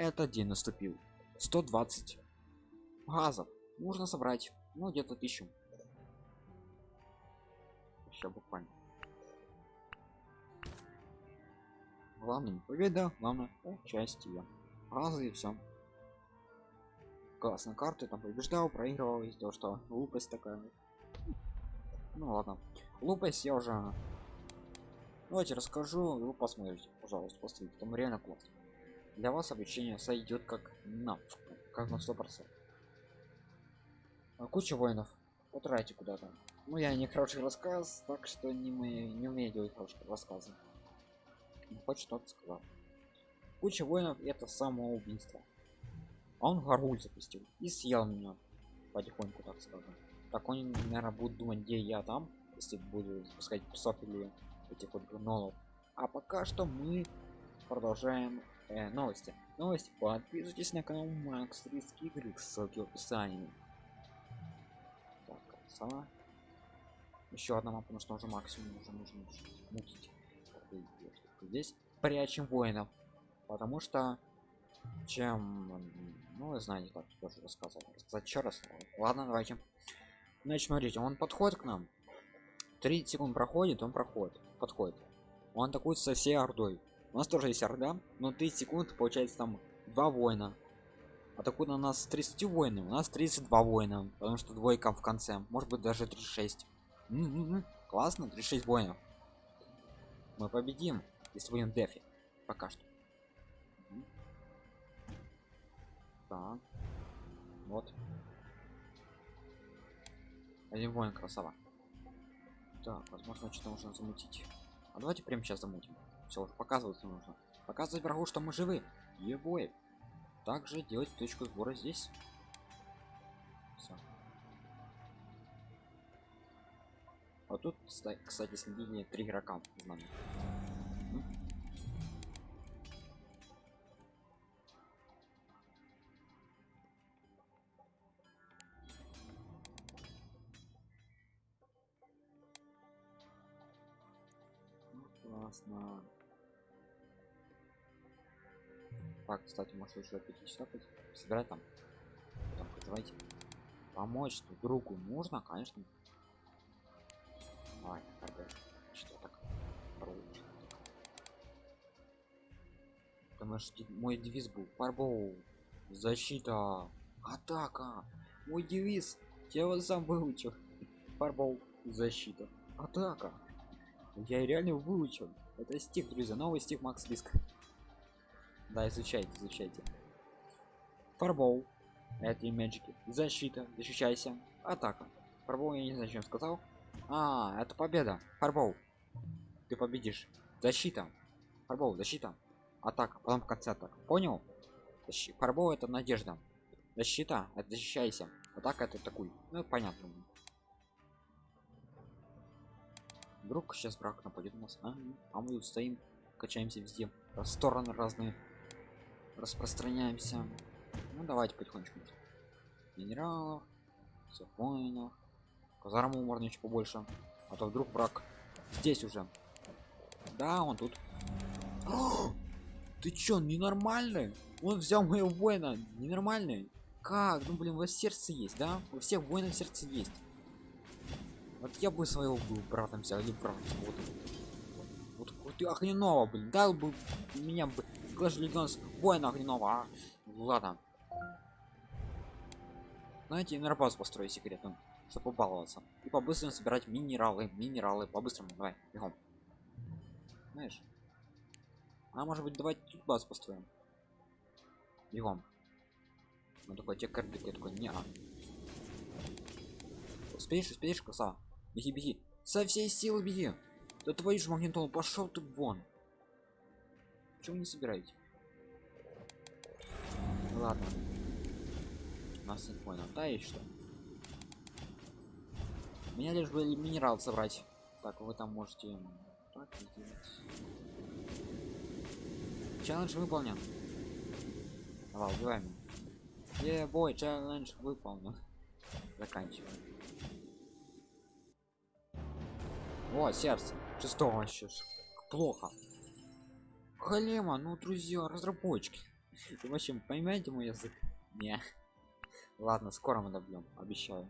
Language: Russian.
этот день наступил. 120 газов нужно собрать ну где-то тысячу. Сейчас буквально. Главное победа главное участие. Разы и все классно карты там побеждал проигрывал из того что глупость такая. Ну ладно. Глупость я уже. Давайте расскажу вы посмотрите пожалуйста посмотрите там реально классно для вас обучение сойдет как на как на сто процентов. А куча воинов потратите куда-то. Ну я не хороший рассказ так что не мы не умею делать хорошие рассказы. Ну, хоть что-то сказал. Куча воинов это самоубийство. А он горгуль запустил и съел меня потихоньку так скажем. Так он наверное будет думать где я там если буду запускать псов или этих вот гнолов. А пока что мы продолжаем э, новости. Новости. Подписывайтесь на канал макс 30 игры ссылки в описании. Так красава еще одна мапа потому что уже максимум уже нужно мутить. Здесь. Прячем воинов. Потому что чем ну вы знаете как тоже рассказывал. Рассказать раз. Ладно давайте. Значит смотрите он подходит к нам. 30 секунд проходит он проходит подходит. Он атакует со всей ордой у нас тоже есть орда но 30 секунд получается там два воина. Атакует на нас 30 воинов у нас 32 воина потому что двойка в конце может быть даже 36 М -м -м. классно 36 воинов. Мы победим если будем дефи пока что. Так. Вот. Один воин красава. Так возможно что-то нужно замутить. А давайте прямо сейчас замутим все уже показывать нужно. Показывать врагу что мы живы. Ебой. Также делать точку сбора здесь. Всё. а тут кстати следили три игрока. Классно так кстати может 5 часов собирать там. Там давайте помочь другу. Можно конечно. Ай, что так потому что мой девиз был фарбоу защита атака мой девиз я его сам выучил. Фарбоу защита атака я реально выучил. Это стих друзья новый стих макс риск да изучайте изучайте. Фарбол это и мэджики защита защищайся. Атака. Фарбол я не знаю чем сказал. А это победа. Фарбол. Ты победишь. Защита. Фарбол защита. Атака потом в конце атака. Понял? Фарбол это надежда. Защита это защищайся. Атака это такой ну понятно. Вдруг сейчас враг нападет на нас. А, а мы тут стоим качаемся везде. Стороны разные распространяемся. Ну давайте потихонечку. Генералов все воинов казарму можно еще побольше. А то вдруг враг здесь уже. Да он тут. О! ты чё ненормальный? Он взял моего воина. Ненормальный? Как? Ну блин у вас сердце есть да? У всех воинов сердце есть. Вот я бы своего был братом взял или братом вот, вот ты огненного блин. Дал бы меня бы Legends воина огненного а? ладно. Знаете на базу построю секретно чтобы побаловаться. И по-быстрому собирать минералы минералы по-быстрому давай бегом. Знаешь а может быть давайте тут базу построим? Бегом. Ну такой те карты такой не -а. успеешь успеешь коса беги беги. Со всей силы беги да твою же магнитол пошел ты вон. Чего не собираете ладно. Нас не понял. Да и что? Меня лишь бы минерал собрать. Так вы там можете так челлендж выполнен. Давай убиваем. Е бой челлендж выполнен. Заканчиваем. О сердце шестого вообще плохо. Халема ну друзья разработчики. В общем понимаете мой язык? Не. Ладно скоро мы добьем обещаю